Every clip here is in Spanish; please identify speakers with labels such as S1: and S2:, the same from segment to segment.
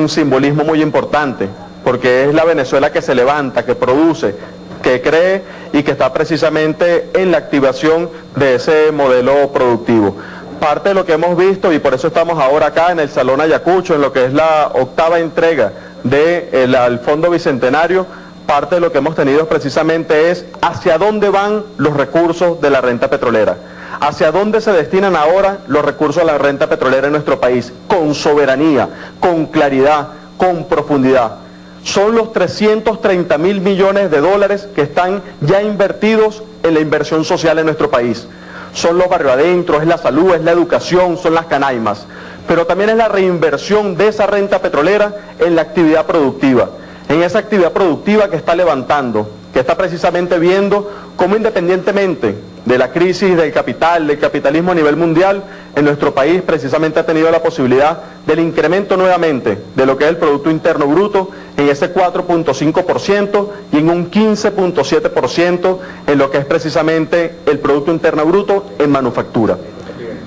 S1: un simbolismo muy importante, porque es la Venezuela que se levanta, que produce, que cree y que está precisamente en la activación de ese modelo productivo. Parte de lo que hemos visto, y por eso estamos ahora acá en el Salón Ayacucho, en lo que es la octava entrega del Fondo Bicentenario, parte de lo que hemos tenido precisamente es hacia dónde van los recursos de la renta petrolera, hacia dónde se destinan ahora los recursos de la renta petrolera en nuestro país, con soberanía, con claridad, con profundidad. Son los 330 mil millones de dólares que están ya invertidos en la inversión social en nuestro país. Son los barrios adentro, es la salud, es la educación, son las canaimas. Pero también es la reinversión de esa renta petrolera en la actividad productiva en esa actividad productiva que está levantando, que está precisamente viendo cómo independientemente de la crisis del capital, del capitalismo a nivel mundial, en nuestro país precisamente ha tenido la posibilidad del incremento nuevamente de lo que es el Producto Interno Bruto en ese 4.5% y en un 15.7% en lo que es precisamente el Producto Interno Bruto en manufactura.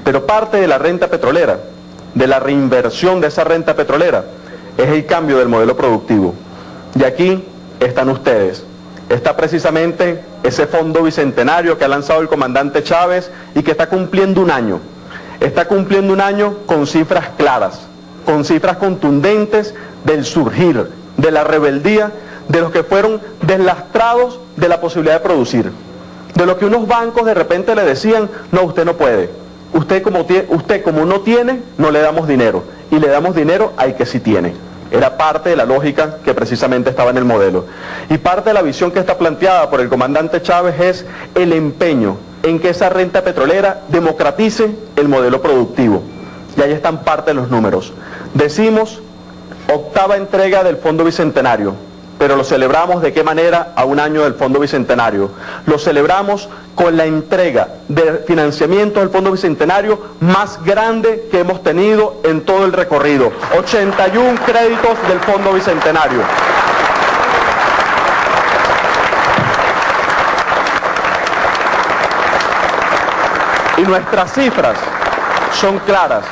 S1: Pero parte de la renta petrolera, de la reinversión de esa renta petrolera, es el cambio del modelo productivo. Y aquí están ustedes. Está precisamente ese fondo bicentenario que ha lanzado el comandante Chávez y que está cumpliendo un año. Está cumpliendo un año con cifras claras, con cifras contundentes del surgir, de la rebeldía, de los que fueron deslastrados de la posibilidad de producir. De lo que unos bancos de repente le decían, no, usted no puede. Usted como, usted como no tiene, no le damos dinero. Y le damos dinero al que sí tiene. Era parte de la lógica que precisamente estaba en el modelo. Y parte de la visión que está planteada por el comandante Chávez es el empeño en que esa renta petrolera democratice el modelo productivo. Y ahí están parte de los números. Decimos octava entrega del Fondo Bicentenario, pero lo celebramos de qué manera a un año del Fondo Bicentenario. Lo celebramos con la entrega de financiamiento del Fondo Bicentenario más grande que hemos tenido en todo el recorrido. 81 créditos del Fondo Bicentenario. Y nuestras cifras son claras.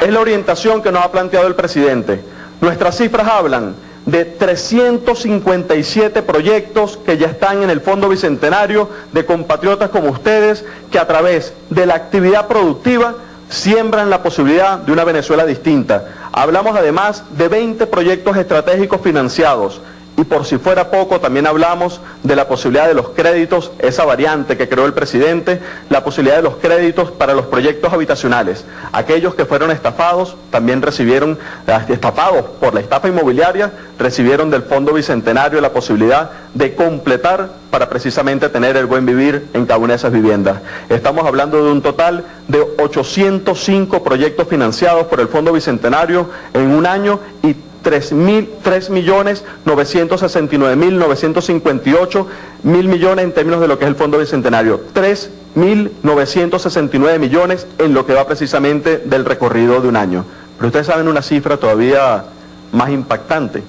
S1: Es la orientación que nos ha planteado el presidente. Nuestras cifras hablan de 357 proyectos que ya están en el Fondo Bicentenario de compatriotas como ustedes que a través de la actividad productiva siembran la posibilidad de una Venezuela distinta. Hablamos además de 20 proyectos estratégicos financiados y por si fuera poco, también hablamos de la posibilidad de los créditos, esa variante que creó el presidente, la posibilidad de los créditos para los proyectos habitacionales. Aquellos que fueron estafados también recibieron, eh, estafados por la estafa inmobiliaria, recibieron del Fondo Bicentenario la posibilidad de completar para precisamente tener el buen vivir en cada una de esas viviendas. Estamos hablando de un total de 805 proyectos financiados por el Fondo Bicentenario en un año y 3.969.958 mil millones en términos de lo que es el Fondo Bicentenario. 3.969 millones en lo que va precisamente del recorrido de un año. Pero ustedes saben una cifra todavía más impactante,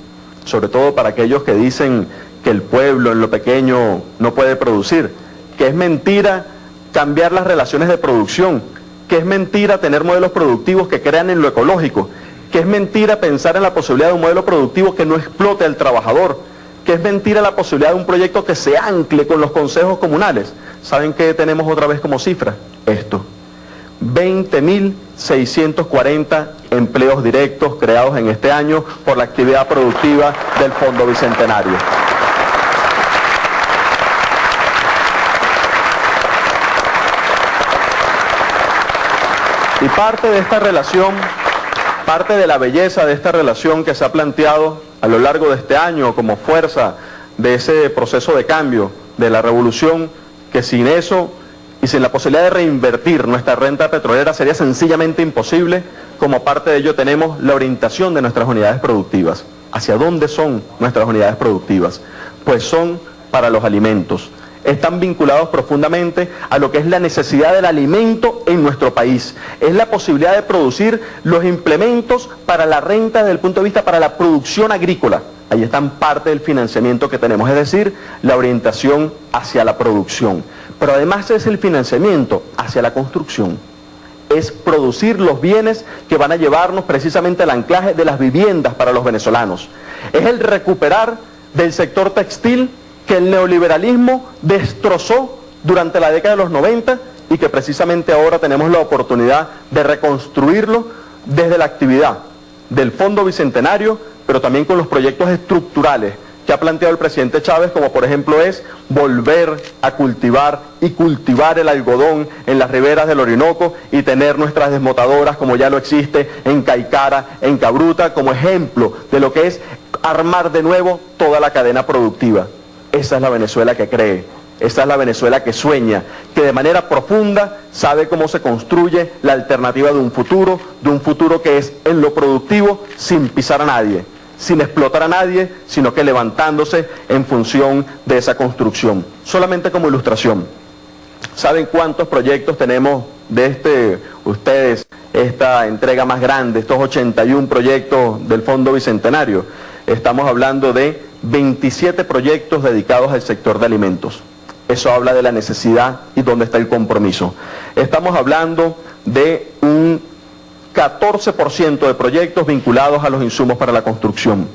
S1: sobre todo para aquellos que dicen que el pueblo en lo pequeño no puede producir, que es mentira cambiar las relaciones de producción, que es mentira tener modelos productivos que crean en lo ecológico, que es mentira pensar en la posibilidad de un modelo productivo que no explote al trabajador, que es mentira la posibilidad de un proyecto que se ancle con los consejos comunales. ¿Saben qué tenemos otra vez como cifra? Esto. 20.640 empleos directos creados en este año por la actividad productiva del Fondo Bicentenario. Y parte de esta relación Parte de la belleza de esta relación que se ha planteado a lo largo de este año como fuerza de ese proceso de cambio, de la revolución, que sin eso y sin la posibilidad de reinvertir nuestra renta petrolera sería sencillamente imposible, como parte de ello tenemos la orientación de nuestras unidades productivas. ¿Hacia dónde son nuestras unidades productivas? Pues son para los alimentos, están vinculados profundamente a lo que es la necesidad del alimento en nuestro país. Es la posibilidad de producir los implementos para la renta desde el punto de vista para la producción agrícola. Ahí están parte del financiamiento que tenemos, es decir, la orientación hacia la producción. Pero además es el financiamiento hacia la construcción. es producir los bienes que van a llevarnos precisamente al anclaje de las viviendas para los venezolanos. Es el recuperar del sector textil que el neoliberalismo destrozó durante la década de los 90 y que precisamente ahora tenemos la oportunidad de reconstruirlo desde la actividad del Fondo Bicentenario, pero también con los proyectos estructurales que ha planteado el presidente Chávez, como por ejemplo es volver a cultivar y cultivar el algodón en las riberas del Orinoco y tener nuestras desmotadoras como ya lo existe en Caicara, en Cabruta, como ejemplo de lo que es armar de nuevo toda la cadena productiva. Esa es la Venezuela que cree, esa es la Venezuela que sueña, que de manera profunda sabe cómo se construye la alternativa de un futuro, de un futuro que es en lo productivo sin pisar a nadie sin explotar a nadie, sino que levantándose en función de esa construcción. Solamente como ilustración, ¿saben cuántos proyectos tenemos de este, ustedes, esta entrega más grande, estos 81 proyectos del Fondo Bicentenario? Estamos hablando de 27 proyectos dedicados al sector de alimentos. Eso habla de la necesidad y dónde está el compromiso. Estamos hablando de un 14% de proyectos vinculados a los insumos para la construcción.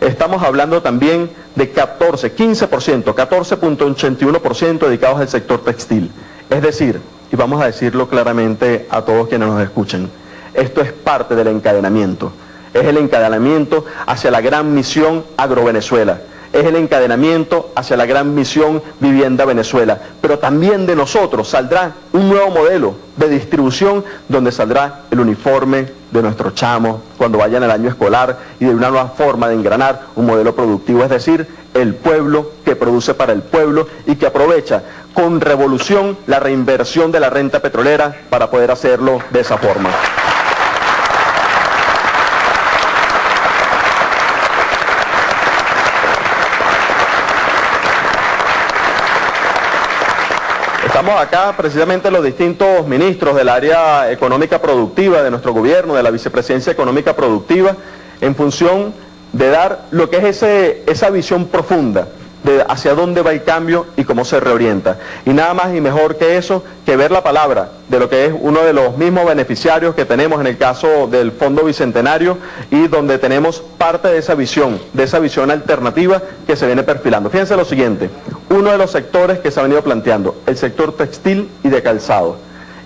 S1: Estamos hablando también de 14, 15%, 14.81% dedicados al sector textil. Es decir, y vamos a decirlo claramente a todos quienes nos escuchen, esto es parte del encadenamiento. Es el encadenamiento hacia la gran misión Agrovenezuela es el encadenamiento hacia la gran misión Vivienda Venezuela. Pero también de nosotros saldrá un nuevo modelo de distribución donde saldrá el uniforme de nuestros chamos cuando vayan al año escolar y de una nueva forma de engranar un modelo productivo, es decir, el pueblo que produce para el pueblo y que aprovecha con revolución la reinversión de la renta petrolera para poder hacerlo de esa forma. Estamos acá precisamente los distintos ministros del área económica productiva de nuestro gobierno, de la vicepresidencia económica productiva, en función de dar lo que es esa visión profunda de hacia dónde va el cambio y cómo se reorienta. Y nada más y mejor que eso, que ver la palabra de lo que es uno de los mismos beneficiarios que tenemos en el caso del Fondo Bicentenario y donde tenemos parte de esa visión, de esa visión alternativa que se viene perfilando. Fíjense lo siguiente, uno de los sectores que se ha venido planteando, el sector textil y de calzado.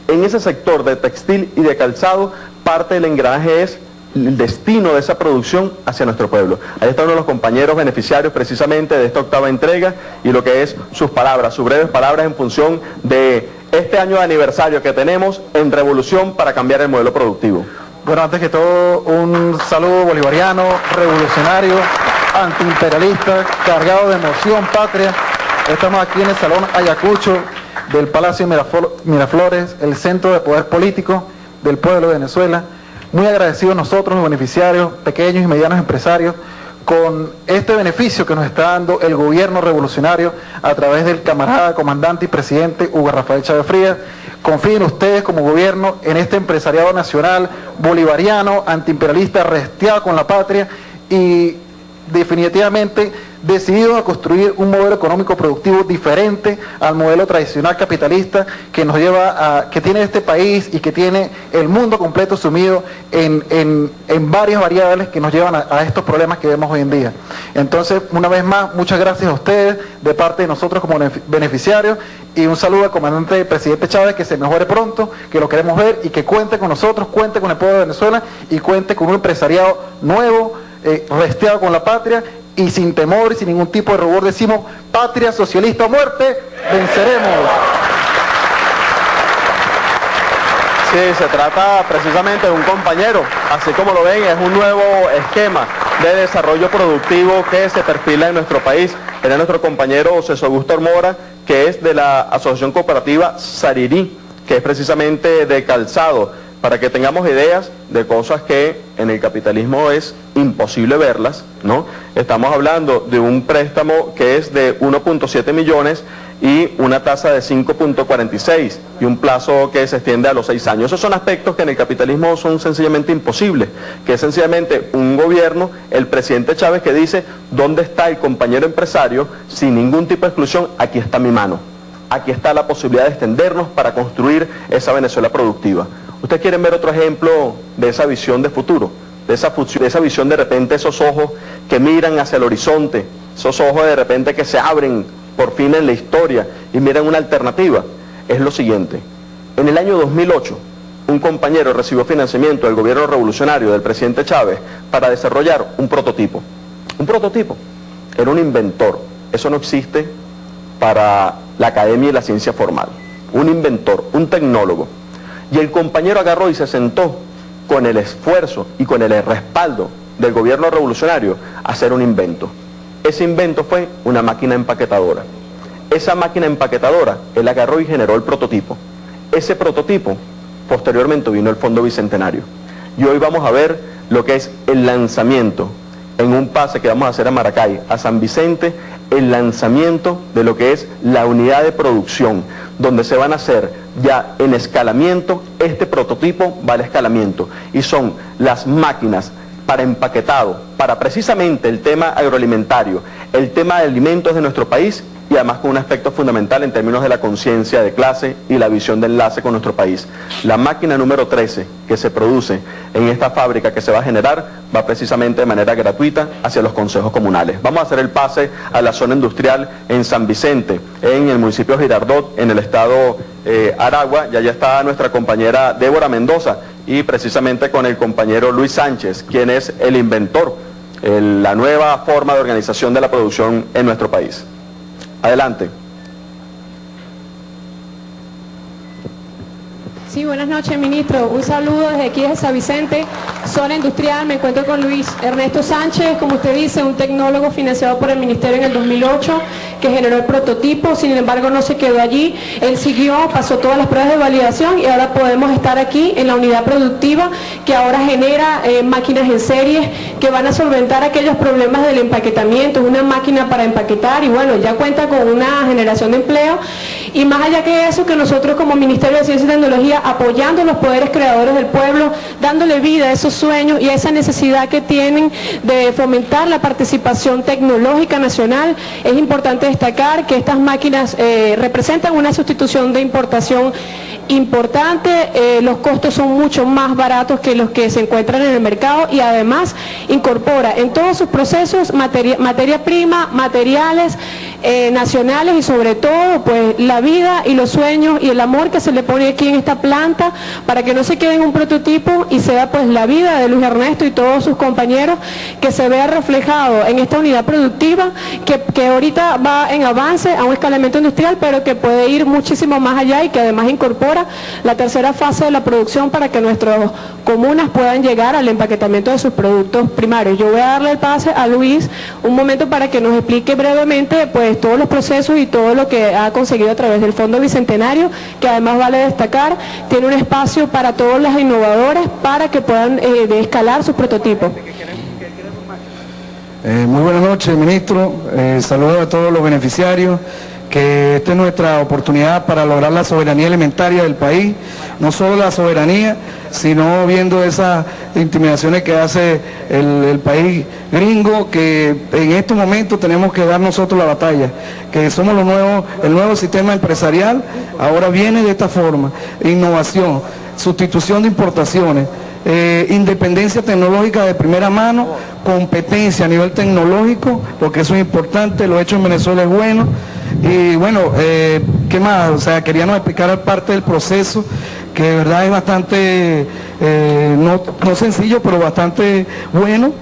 S1: En ese sector de textil y de calzado, parte del engranaje es destino de esa producción hacia nuestro pueblo. Ahí está uno los compañeros beneficiarios precisamente de esta octava entrega y lo que es sus palabras, sus breves palabras en función de este año de aniversario que tenemos en Revolución para cambiar el modelo productivo.
S2: Bueno, antes que todo, un saludo bolivariano, revolucionario, antiimperialista, cargado de emoción patria. Estamos aquí en el Salón Ayacucho del Palacio Miraflores, el centro de poder político del pueblo de Venezuela muy agradecidos nosotros, los beneficiarios, pequeños y medianos empresarios, con este beneficio que nos está dando el gobierno revolucionario a través del camarada, comandante y presidente Hugo Rafael Chávez Frías. Confíen ustedes como gobierno en este empresariado nacional, bolivariano, antiimperialista, resteado con la patria y definitivamente decididos a construir un modelo económico productivo diferente al modelo tradicional capitalista que nos lleva a, que tiene este país y que tiene el mundo completo sumido en, en, varias variables que nos llevan a, estos problemas que vemos hoy en día. Entonces, una vez más, muchas gracias a ustedes de parte de nosotros como beneficiarios y un saludo al comandante presidente Chávez que se mejore pronto, que lo queremos ver y que cuente con nosotros, cuente con el pueblo de Venezuela y cuente con un empresariado nuevo, eh, resteado con la patria y sin temor y sin ningún tipo de rubor decimos, patria socialista o muerte, venceremos.
S1: Sí, se trata precisamente de un compañero, así como lo ven, es un nuevo esquema de desarrollo productivo que se perfila en nuestro país. Era nuestro compañero César Augusto Mora, que es de la Asociación Cooperativa Sarirí, que es precisamente de calzado para que tengamos ideas de cosas que en el capitalismo es imposible verlas, ¿no? Estamos hablando de un préstamo que es de 1.7 millones y una tasa de 5.46 y un plazo que se extiende a los seis años. Esos son aspectos que en el capitalismo son sencillamente imposibles, que es sencillamente un gobierno, el presidente Chávez que dice, ¿dónde está el compañero empresario? Sin ningún tipo de exclusión, aquí está mi mano. Aquí está la posibilidad de extendernos para construir esa Venezuela productiva Ustedes quieren ver otro ejemplo de esa visión de futuro, de esa, visión de repente, esos ojos que miran hacia el horizonte, esos ojos de repente que se abren por fin en la historia y miran una alternativa. Es lo siguiente, en el año 2008, un compañero recibió financiamiento del gobierno revolucionario del presidente Chávez para desarrollar un prototipo. Un prototipo. Era un inventor. Eso no existe para la academia y la ciencia formal. Un inventor, un tecnólogo. Y el compañero agarró y se sentó con el esfuerzo y con el respaldo del gobierno revolucionario a hacer un invento. Ese invento fue una máquina empaquetadora. Esa máquina empaquetadora, él agarró y generó el prototipo. Ese prototipo, posteriormente vino el Fondo Bicentenario. Y hoy vamos a ver lo que es el lanzamiento en un pase que vamos a hacer a Maracay, a San Vicente, el lanzamiento de lo que es la unidad de producción, donde se van a hacer ya en escalamiento, este prototipo va al escalamiento, y son las máquinas para empaquetado, para precisamente el tema agroalimentario, el tema de alimentos de nuestro país y además con un aspecto fundamental en términos de la conciencia de clase y la visión de enlace con nuestro país. La máquina número 13 que se produce en esta fábrica que se va a generar va precisamente de manera gratuita hacia los consejos comunales. Vamos a hacer el pase a la zona industrial en San Vicente, en el municipio Girardot, en el estado eh, Aragua, y allá está nuestra compañera Débora Mendoza y precisamente con el compañero Luis Sánchez, quien es el inventor, la nueva forma de organización de la producción en nuestro país. Adelante.
S3: Sí, buenas noches, ministro. Un saludo desde aquí de San Vicente, zona industrial. Me encuentro con Luis Ernesto Sánchez, como usted dice, un tecnólogo financiado por el Ministerio en el 2008, que generó el prototipo, sin embargo no se quedó allí. Él siguió, pasó todas las pruebas de validación y ahora podemos estar aquí en la unidad productiva que ahora genera eh, máquinas en serie que van a solventar aquellos problemas del empaquetamiento. Una máquina para empaquetar y bueno, ya cuenta con una generación de empleo. Y más allá que eso, que nosotros como Ministerio de Ciencia y Tecnología apoyando a los poderes creadores del pueblo, dándole vida a esos sueños y a esa necesidad que tienen de fomentar la participación tecnológica nacional. Es importante destacar que estas máquinas eh, representan una sustitución de importación importante, eh, los costos son mucho más baratos que los que se encuentran en el mercado y además incorpora en todos sus procesos materia, materia prima, materiales eh, nacionales y sobre todo pues la vida y los sueños y el amor que se le pone aquí en esta planta para que no se quede en un prototipo y sea pues la vida de Luis Ernesto y todos sus compañeros que se vea reflejado en esta unidad productiva que, que ahorita va en avance a un escalamiento industrial pero que puede ir muchísimo más allá y que además incorpora la tercera fase de la producción para que nuestras comunas puedan llegar al empaquetamiento de sus productos primarios. Yo voy a darle el pase a Luis un momento para que nos explique brevemente pues todos los procesos y todo lo que ha conseguido a través del Fondo Bicentenario, que además vale destacar, tiene un espacio para todos los innovadores para que puedan eh, escalar sus prototipos.
S4: Eh, muy buenas noches, ministro. Eh, saludos a todos los beneficiarios que esta es nuestra oportunidad para lograr la soberanía alimentaria del país, no solo la soberanía, sino viendo esas intimidaciones que hace el, país gringo, que en estos momentos tenemos que dar nosotros la batalla, que somos los nuevos, el nuevo sistema empresarial, ahora viene de esta forma, innovación, sustitución de importaciones, eh, independencia tecnológica de primera mano, competencia a nivel tecnológico, porque eso es importante, lo hecho en Venezuela es bueno, y bueno, eh, ¿qué más? O sea, queríamos explicar parte del proceso, que de verdad es bastante, eh, no, sencillo, pero bastante bueno.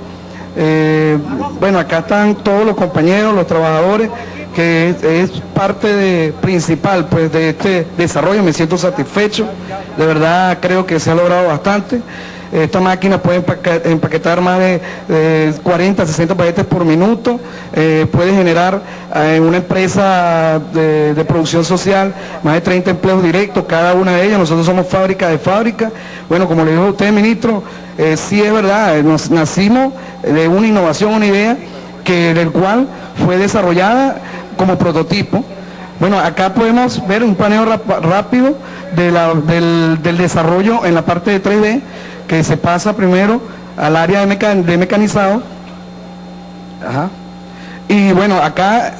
S4: Eh, bueno, acá están todos los compañeros, los trabajadores, que es, parte principal pues, de este desarrollo, me siento satisfecho, de verdad creo que se ha logrado bastante. Esta máquina puede empaquetar más de 40, 60 paquetes por minuto, eh, puede generar en eh, una empresa de, producción social más de 30 empleos directos, cada una de ellas, nosotros somos fábrica de fábrica. Bueno, como le dijo usted, ministro, eh, sí es verdad, nos nacimos de una innovación, una idea, que del cual fue desarrollada como prototipo. Bueno, acá podemos ver un paneo rápido del desarrollo en la parte de 3D que se pasa primero al área de, mecanizado. Y bueno, acá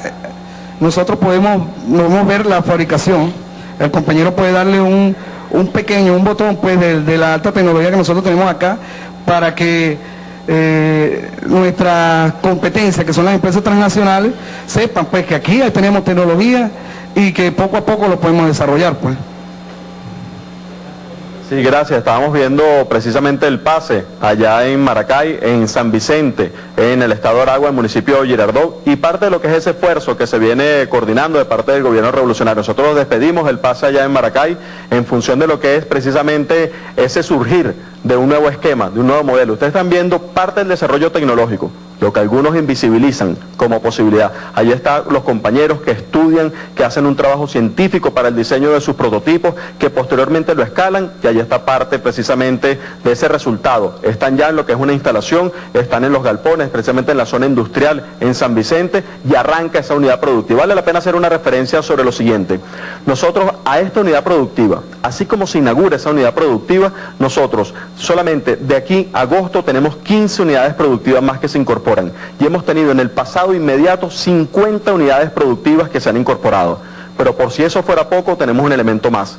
S4: nosotros podemos, podemos ver la fabricación. el compañero puede darle un, pequeño, un botón pues de, la alta tecnología que nosotros tenemos acá para que eh, nuestras competencias, que son las empresas transnacionales, sepan pues que aquí tenemos tecnología y que poco a poco lo podemos desarrollar pues.
S1: Sí, gracias. Estábamos viendo precisamente el pase allá en Maracay, en San Vicente, en el estado de Aragua, el municipio de Girardot, y parte de lo que es ese esfuerzo que se viene coordinando de parte del gobierno revolucionario. Nosotros despedimos el pase allá en Maracay en función de lo que es precisamente ese surgir de un nuevo esquema, de un nuevo modelo. Ustedes están viendo parte del desarrollo tecnológico lo que algunos invisibilizan como posibilidad. Allí están los compañeros que estudian, que hacen un trabajo científico para el diseño de sus prototipos, que posteriormente lo escalan y allí está parte precisamente de ese resultado. Están ya en lo que es una instalación, están en los galpones, precisamente en la zona industrial en San Vicente y arranca esa unidad productiva. Vale la pena hacer una referencia sobre lo siguiente. Nosotros a esta unidad productiva, así como se inaugura esa unidad productiva, nosotros solamente de aquí a agosto tenemos 15 unidades productivas más que se incorporan y hemos tenido en el pasado inmediato 50 unidades productivas que se han incorporado. Pero por si eso fuera poco, tenemos un elemento más.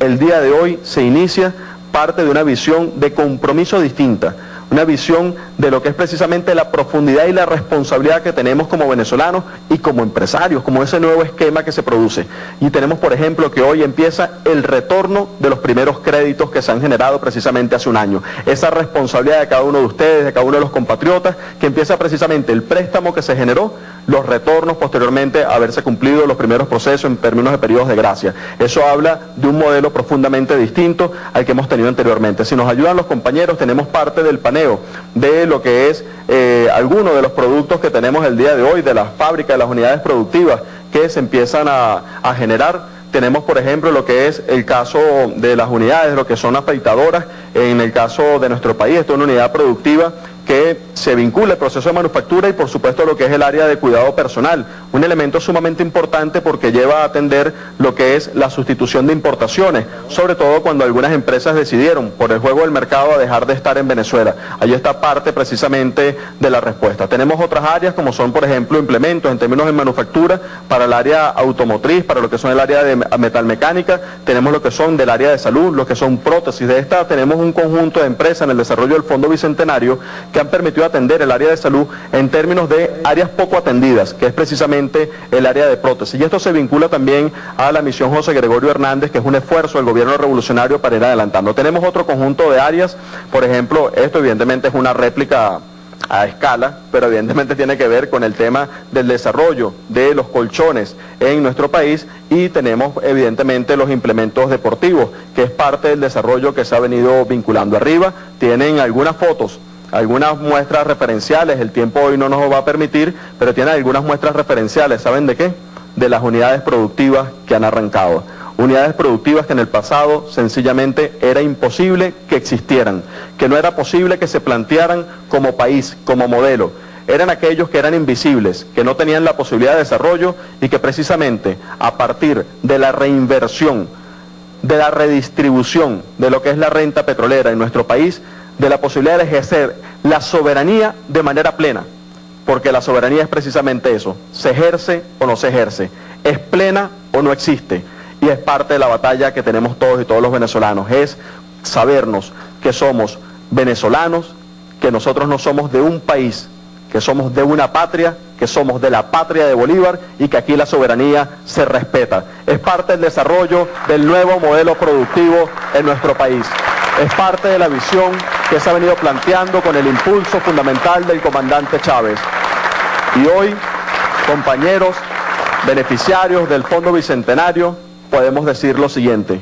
S1: El día de hoy se inicia parte de una visión de compromiso distinta una visión de lo que es precisamente la profundidad y la responsabilidad que tenemos como venezolanos y como empresarios, como ese nuevo esquema que se produce. Y tenemos, por ejemplo, que hoy empieza el retorno de los primeros créditos que se han generado precisamente hace un año. Esa responsabilidad de cada uno de ustedes, de cada uno de los compatriotas, que empieza precisamente el préstamo que se generó, los retornos posteriormente a haberse cumplido los primeros procesos en términos de periodos de gracia. Eso habla de un modelo profundamente distinto al que hemos tenido anteriormente. Si nos ayudan los compañeros, tenemos parte del panel de lo que es eh, algunos de los productos que tenemos el día de hoy, de las fábricas, de las unidades productivas que se empiezan a, a generar. Tenemos, por ejemplo, lo que es el caso de las unidades, lo que son afeitadoras, en el caso de nuestro país, esto es una unidad productiva que se vincula el proceso de manufactura y por supuesto lo que es el área de cuidado personal, un elemento sumamente importante porque lleva a atender lo que es la sustitución de importaciones, sobre todo cuando algunas empresas decidieron por el juego del mercado a dejar de estar en Venezuela. Allí está parte precisamente de la respuesta. Tenemos otras áreas como son por ejemplo implementos en términos de manufactura para el área automotriz, para lo que son el área de metalmecánica, tenemos lo que son del área de salud, lo que son prótesis. De esta tenemos un conjunto de empresas en el desarrollo del Fondo Bicentenario que han permitido atender el área de salud en términos de áreas poco atendidas, que es precisamente el área de prótesis. Y esto se vincula también a la misión José Gregorio Hernández, que es un esfuerzo del gobierno revolucionario para ir adelantando. Tenemos otro conjunto de áreas, por ejemplo, esto evidentemente es una réplica a escala, pero evidentemente tiene que ver con el tema del desarrollo de los colchones en nuestro país y tenemos evidentemente los implementos deportivos, que es parte del desarrollo que se ha venido vinculando arriba. Tienen algunas fotos algunas muestras referenciales, el tiempo hoy no nos va a permitir, pero tiene algunas muestras referenciales, ¿saben de qué? De las unidades productivas que han arrancado. Unidades productivas que en el pasado sencillamente era imposible que existieran, que no era posible que se plantearan como país, como modelo. Eran aquellos que eran invisibles, que no tenían la posibilidad de desarrollo y que precisamente a partir de la reinversión, de la redistribución de lo que es la renta petrolera en nuestro país, de la posibilidad de ejercer la soberanía de manera plena, porque la soberanía es precisamente eso, se ejerce o no se ejerce, es plena o no existe, y es parte de la batalla que tenemos todos y todos los venezolanos, es sabernos que somos venezolanos, que nosotros no somos de un país, que somos de una patria, que somos de la patria de Bolívar y que aquí la soberanía se respeta. Es parte del desarrollo del nuevo modelo productivo en nuestro país. Es parte de la visión que se ha venido planteando con el impulso fundamental del comandante Chávez. Y hoy, compañeros, beneficiarios del Fondo Bicentenario, podemos decir lo siguiente.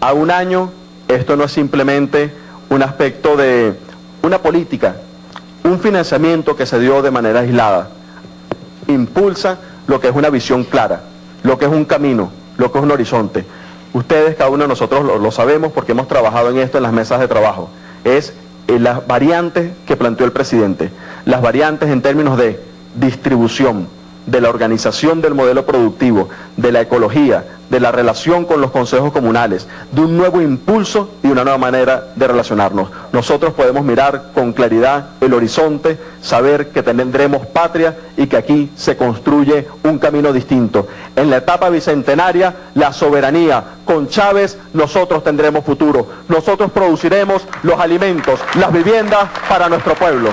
S1: A un año, esto no es simplemente un aspecto de una política, un financiamiento que se dio de manera aislada. Impulsa lo que es una visión clara, lo que es un camino, lo que es un horizonte. Ustedes, cada uno de nosotros lo, sabemos porque hemos trabajado en esto en las mesas de trabajo. Es eh, las variantes que planteó el presidente, las variantes en términos de distribución, de la organización del modelo productivo, de la ecología, de la relación con los consejos comunales, de un nuevo impulso y una nueva manera de relacionarnos. Nosotros podemos mirar con claridad el horizonte, saber que tendremos patria y que aquí se construye un camino distinto. En la etapa bicentenaria, la soberanía con Chávez nosotros tendremos futuro. Nosotros produciremos los alimentos, las viviendas para nuestro pueblo.